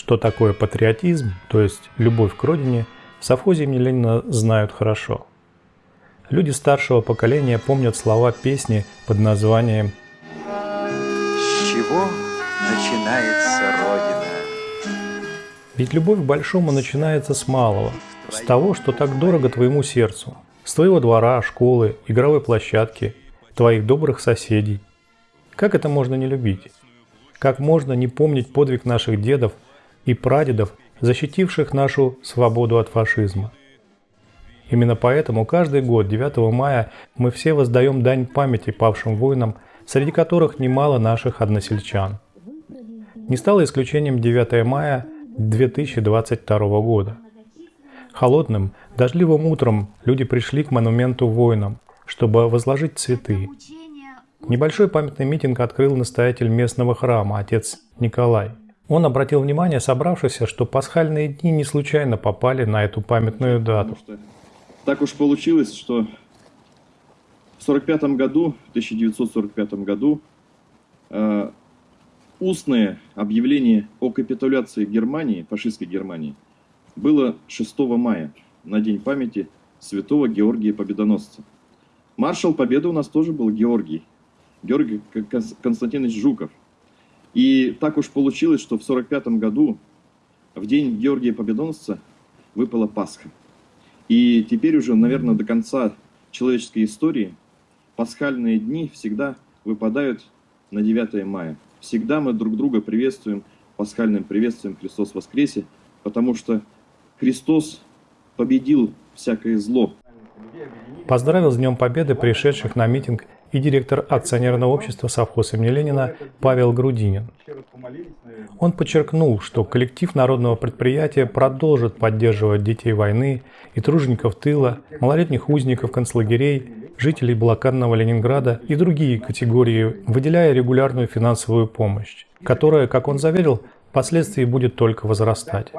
что такое патриотизм, то есть любовь к родине, в совхозе имени Ленина знают хорошо. Люди старшего поколения помнят слова песни под названием «С чего начинается Родина?» Ведь любовь к большому начинается с малого, с того, что так дорого твоему сердцу, с твоего двора, школы, игровой площадки, твоих добрых соседей. Как это можно не любить? Как можно не помнить подвиг наших дедов и прадедов, защитивших нашу свободу от фашизма? Именно поэтому каждый год 9 мая мы все воздаем дань памяти павшим воинам, среди которых немало наших односельчан. Не стало исключением 9 мая 2022 года. Холодным, дождливым утром люди пришли к монументу воинам, чтобы возложить цветы. Небольшой памятный митинг открыл настоятель местного храма, отец Николай. Он обратил внимание собравшихся, что пасхальные дни не случайно попали на эту памятную дату. Так уж получилось, что в 45 году, в 1945 году, э, устное объявление о капитуляции Германии, фашистской Германии, было 6 мая, на День памяти святого Георгия Победоносца. Маршал Победы у нас тоже был Георгий, Георгий Константинович Жуков. И так уж получилось, что в 45 году, в день Георгия Победоносца, выпала Пасха. И теперь уже, наверное, до конца человеческой истории пасхальные дни всегда выпадают на 9 мая. Всегда мы друг друга приветствуем пасхальным приветствием Христос воскресе, потому что Христос победил всякое зло. Поздравил с Днем Победы пришедших на митинг и директор акционерного общества совхоз имени Ленина Павел Грудинин. Он подчеркнул, что коллектив народного предприятия продолжит поддерживать детей войны и тружеников тыла, малолетних узников концлагерей, жителей блокадного Ленинграда и другие категории, выделяя регулярную финансовую помощь, которая, как он заверил, впоследствии будет только возрастать.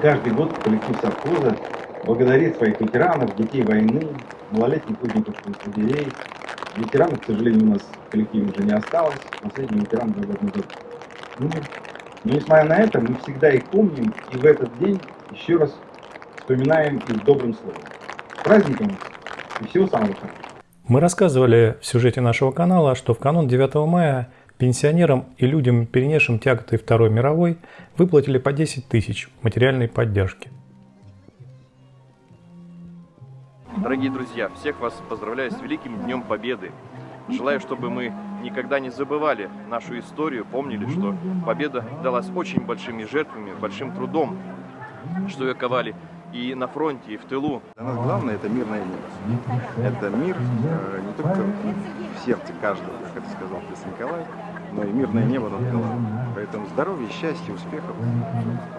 Каждый год коллектив совхоза благодарит своих ветеранов, детей войны, малолетних узников концлагерей. Ветеранов, к сожалению, у нас в коллективе уже не осталось. Последний ветеран был этом году. Ну, но несмотря на это, мы всегда их помним и в этот день еще раз вспоминаем их добрым словом. Праздником и всего самого хорошего. Мы рассказывали в сюжете нашего канала, что в канун 9 мая пенсионерам и людям, перенесшим тяготы Второй мировой, выплатили по 10 тысяч материальной поддержки. Дорогие друзья, всех вас поздравляю с Великим Днем Победы. Желаю, чтобы мы никогда не забывали нашу историю, помнили, что победа далась очень большими жертвами, большим трудом, что ее ковали и на фронте, и в тылу. Для нас главное – это мирное небо. Это мир э, не только в сердце каждого, как это сказал отец Николай, но и мирное небо над головой. Поэтому здоровья, счастья, успехов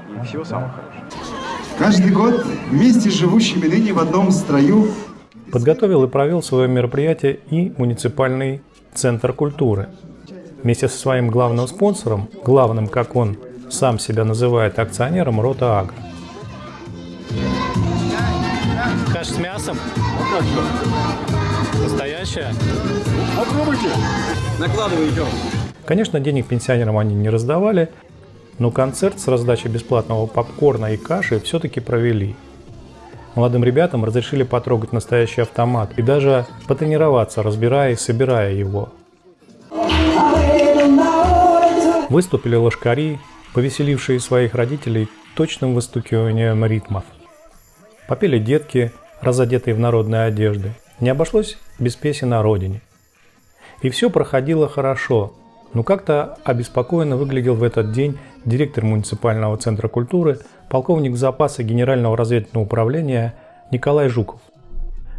и всего самого хорошего. Каждый год вместе с живущими ныне в одном строю Подготовил и провел свое мероприятие и муниципальный центр культуры. Вместе со своим главным спонсором, главным, как он сам себя называет, акционером Рота Агро. Каша с мясом? Настоящая? Попробуйте. Накладывайте. Конечно, денег пенсионерам они не раздавали, но концерт с раздачей бесплатного попкорна и каши все-таки провели. Молодым ребятам разрешили потрогать настоящий автомат и даже потренироваться, разбирая и собирая его. Выступили лошкари, повеселившие своих родителей точным выстукиванием ритмов. Попели детки, разодетые в народные одежды. Не обошлось без песен о родине. И все проходило хорошо, но как-то обеспокоенно выглядел в этот день директор муниципального центра культуры, полковник запаса Генерального разведывательного управления Николай Жуков.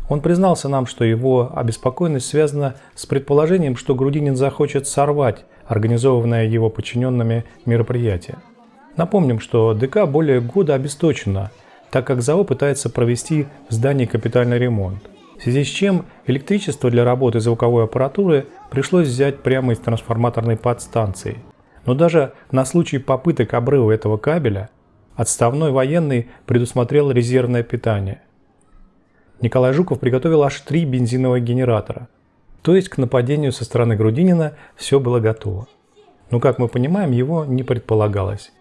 Он признался нам, что его обеспокоенность связана с предположением, что Грудинин захочет сорвать организованное его подчиненными мероприятие. Напомним, что ДК более года обесточена, так как ЗАО пытается провести в здании капитальный ремонт в связи с чем электричество для работы звуковой аппаратуры пришлось взять прямо из трансформаторной подстанции. Но даже на случай попыток обрыва этого кабеля отставной военный предусмотрел резервное питание. Николай Жуков приготовил аж три бензиновых генератора. То есть к нападению со стороны Грудинина все было готово. Но, как мы понимаем, его не предполагалось.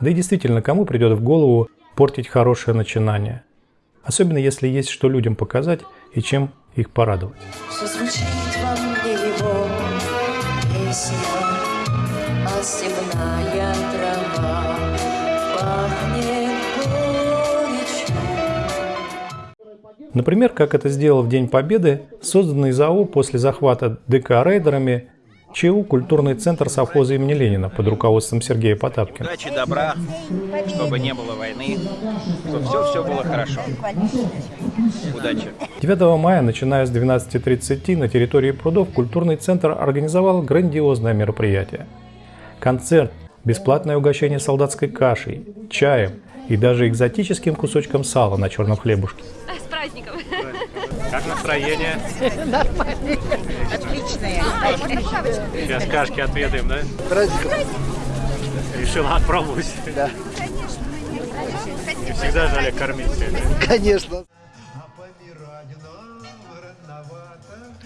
Да и действительно, кому придет в голову портить хорошее начинание? Особенно если есть что людям показать и чем их порадовать. А. Например, как это сделал в День Победы созданный ЗАО после захвата ДК рейдерами ЧУ «Культурный центр совхоза имени Ленина» под руководством Сергея Потапкина. Удачи, добра, чтобы не было войны, чтобы все-все было хорошо. Удачи. 9 мая, начиная с 12.30 на территории прудов, культурный центр организовал грандиозное мероприятие. Концерт, бесплатное угощение солдатской кашей, чаем и даже экзотическим кусочком сала на черном хлебушке. С праздником! Как настроение? Нормально. Отличное. Сейчас кашки отведаем, да? Праздником. Решила отпробовать. Да. Не всегда же Олег кормить. Конечно.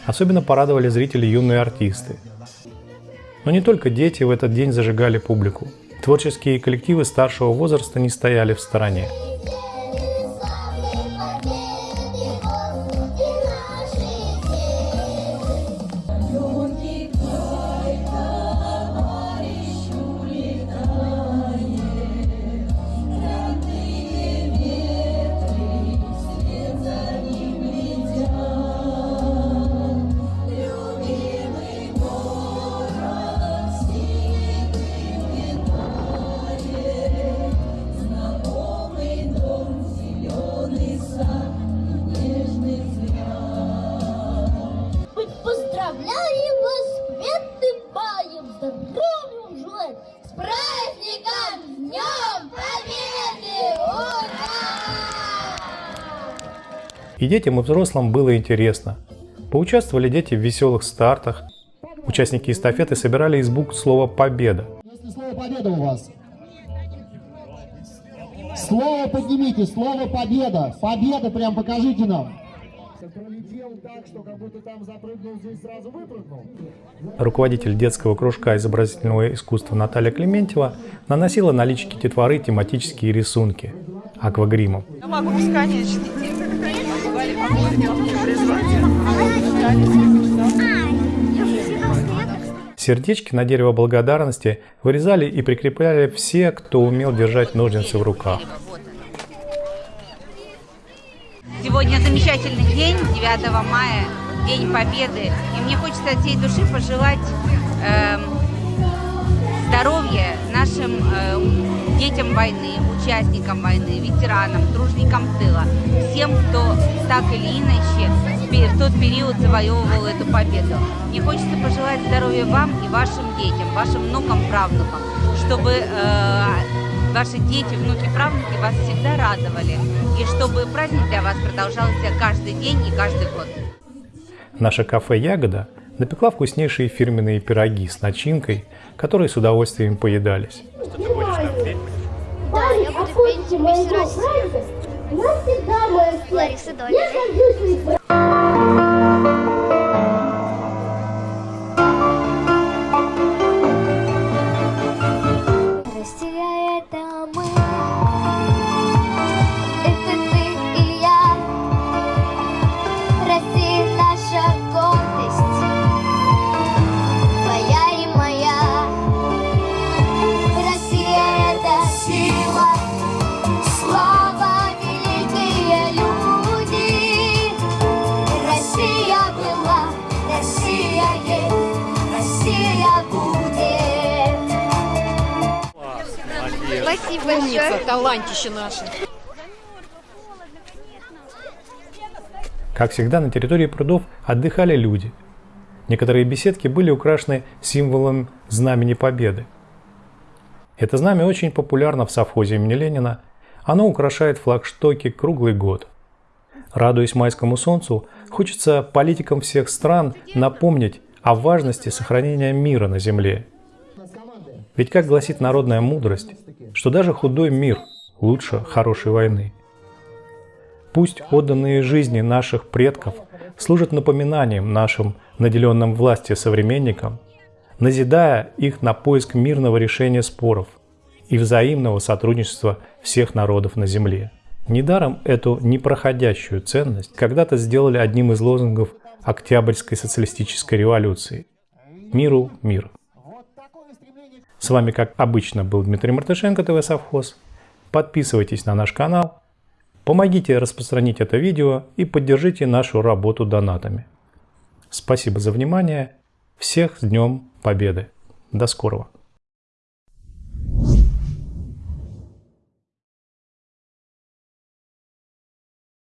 Особенно порадовали зрители юные артисты. Но не только дети в этот день зажигали публику. Творческие коллективы старшего возраста не стояли в стороне. Здоровьем желаем, с праздником, с Днем Победы! Ура! И детям, и взрослым было интересно. Поучаствовали дети в веселых стартах. Участники эстафеты собирали из букв слово «Победа». Если слово «победа» у вас. Слово поднимите, слово «победа». Победа прям покажите нам. Пролетел так, что как будто там запрыгнул, здесь сразу выпрыгнул. Руководитель детского кружка изобразительного искусства Наталья Клементьева наносила на личики детворы тематические рисунки аквагримом. Я могу бесконечно. Сердечки на дерево благодарности вырезали и прикрепляли все, кто умел держать ножницы в руках. Сегодня замечательный день, 9 мая, День Победы. И мне хочется от всей души пожелать э, здоровья нашим э, детям войны, участникам войны, ветеранам, тружникам тыла, всем, кто так или иначе в тот период завоевывал эту победу. Мне хочется пожелать здоровья вам и вашим детям, вашим внукам, правнукам, чтобы э, ваши дети, внуки, правнуки вас всегда радовали. И чтобы праздник для вас продолжался каждый день и каждый год. Наше кафе «Ягода» напекла вкуснейшие фирменные пироги с начинкой, которые с удовольствием поедались. Что ты будешь там петь? Да, я буду петь «Весь Россия». Навсегда моя Лариса Я Спасибо Умница, талантище наше. Как всегда, на территории прудов отдыхали люди. Некоторые беседки были украшены символом Знамени Победы. Это знамя очень популярно в совхозе имени Ленина. Оно украшает флагштоки круглый год. Радуясь майскому солнцу, хочется политикам всех стран напомнить о важности сохранения мира на земле. Ведь как гласит народная мудрость, что даже худой мир лучше хорошей войны. Пусть отданные жизни наших предков служат напоминанием нашим наделенным властью современникам, назидая их на поиск мирного решения споров и взаимного сотрудничества всех народов на Земле. Недаром эту непроходящую ценность когда-то сделали одним из лозунгов Октябрьской социалистической революции. Миру мир. С вами, как обычно, был Дмитрий Мартышенко, ТВ Совхоз. Подписывайтесь на наш канал, помогите распространить это видео и поддержите нашу работу донатами. Спасибо за внимание. Всех с Днем Победы. До скорого.